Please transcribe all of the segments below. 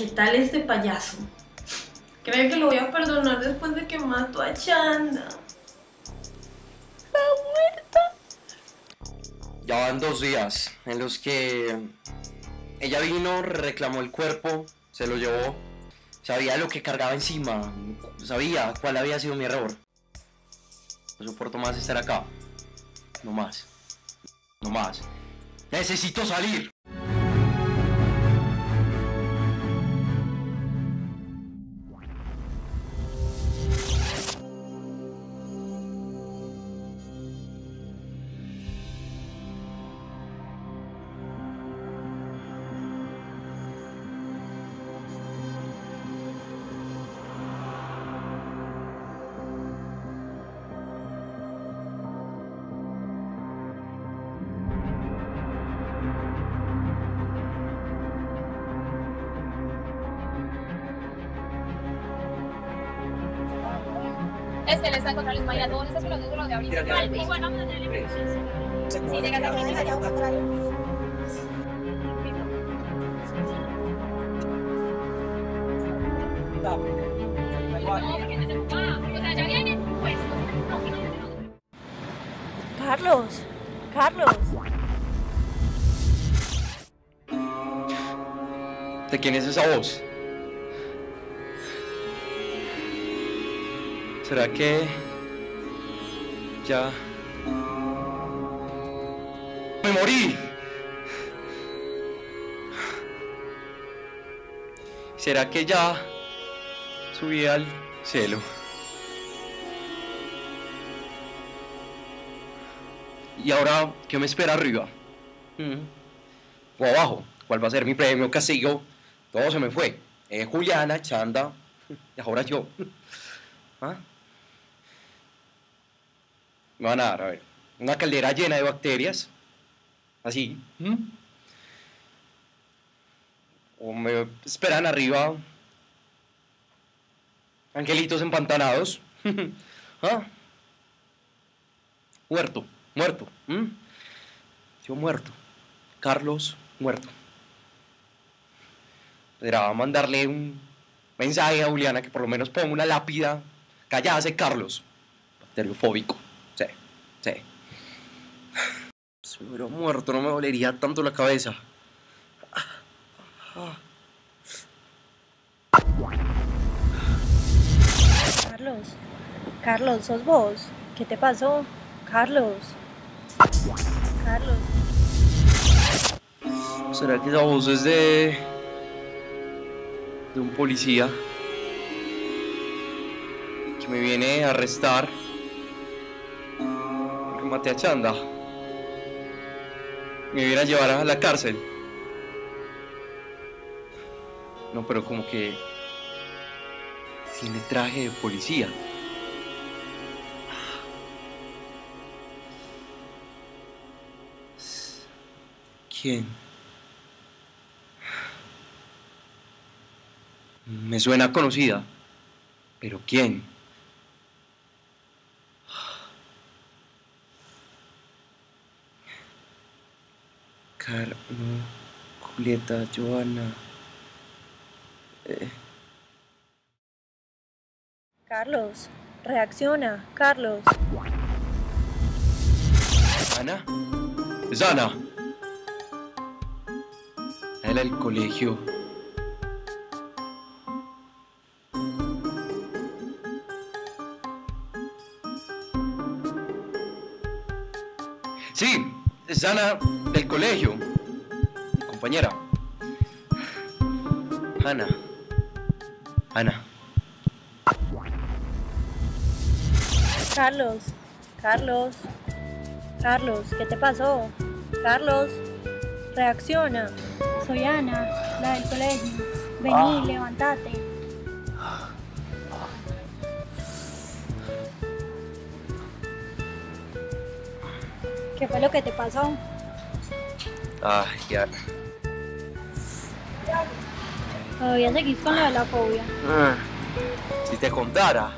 ¿Qué tal este payaso? ¿Cree que lo voy a perdonar después de que mato a Chanda? Está muerta. Ya van dos días en los que ella vino, reclamó el cuerpo, se lo llevó, sabía lo que cargaba encima, sabía cuál había sido mi error. No soporto más estar acá. No más. No más. Necesito salir. Es que les está encontrando Ismael a todos estos pelotudos de ahorita. Igual vamos a tenerle Si llegas a mi allá Carlos, Carlos. ¿De quién es esa voz? ¿Será que ya me morí? ¿Será que ya subí al cielo? ¿Y ahora qué me espera arriba? Mm. O abajo, ¿cuál va a ser mi premio, castigo? Todo se me fue. Eh, Juliana, Chanda, y ahora yo. ¿Ah? Me van a dar, a ver, una caldera llena de bacterias, así. O me esperan arriba angelitos empantanados. ¿Ah? Muerto, muerto. Yo muerto. Carlos muerto. Podrá mandarle un mensaje a Juliana que por lo menos ponga una lápida. Cállase, Carlos. Bacteriofóbico. Sí. Si me hubiera muerto, no me dolería tanto la cabeza. Carlos, Carlos, sos vos. ¿Qué te pasó? Carlos. Carlos. ¿Será que esa voz es de. de un policía? Que me viene a arrestar. Maté a Chanda. Me a llevar a la cárcel. No, pero como que. Tiene traje de policía. ¿Quién? Me suena conocida. ¿Pero quién? Julieta, Joana. Eh, Carlos, reacciona, Carlos. ¿Ana? ¿Es Ana? Era el colegio. Sí, es Ana del colegio. Mi compañera. Ana. Ana. Carlos, Carlos. Carlos, ¿qué te pasó? Carlos, reacciona. Soy Ana, la del colegio. Vení, levántate. ¿Qué fue lo que te pasó? Ay, Ana. Todavía seguís con lo de la fobia. Ah, Si te contara.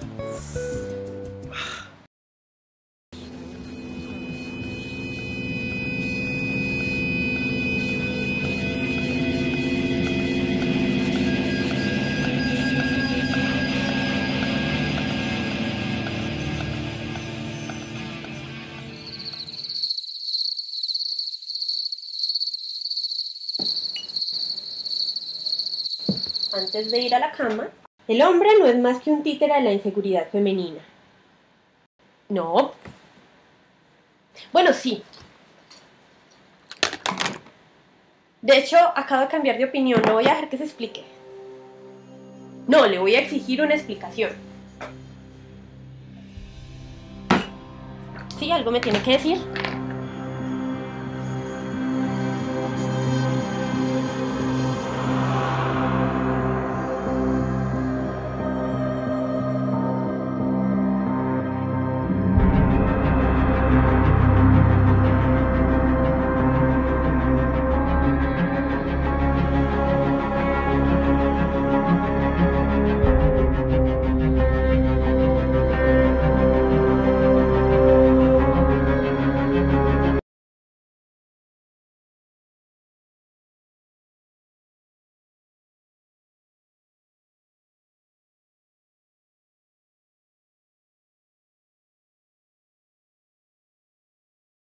Antes de ir a la cama, el hombre no es más que un títere de la inseguridad femenina. No. Bueno, sí. De hecho, acabo de cambiar de opinión, no voy a dejar que se explique. No, le voy a exigir una explicación. Sí, algo me tiene que decir.